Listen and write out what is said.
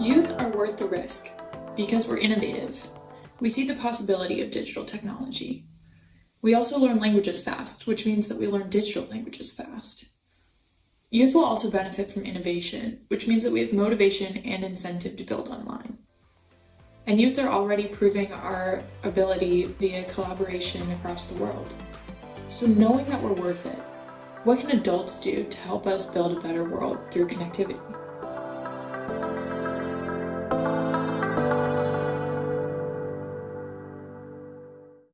Youth are worth the risk because we're innovative. We see the possibility of digital technology. We also learn languages fast, which means that we learn digital languages fast. Youth will also benefit from innovation, which means that we have motivation and incentive to build online. And youth are already proving our ability via collaboration across the world. So knowing that we're worth it, what can adults do to help us build a better world through connectivity?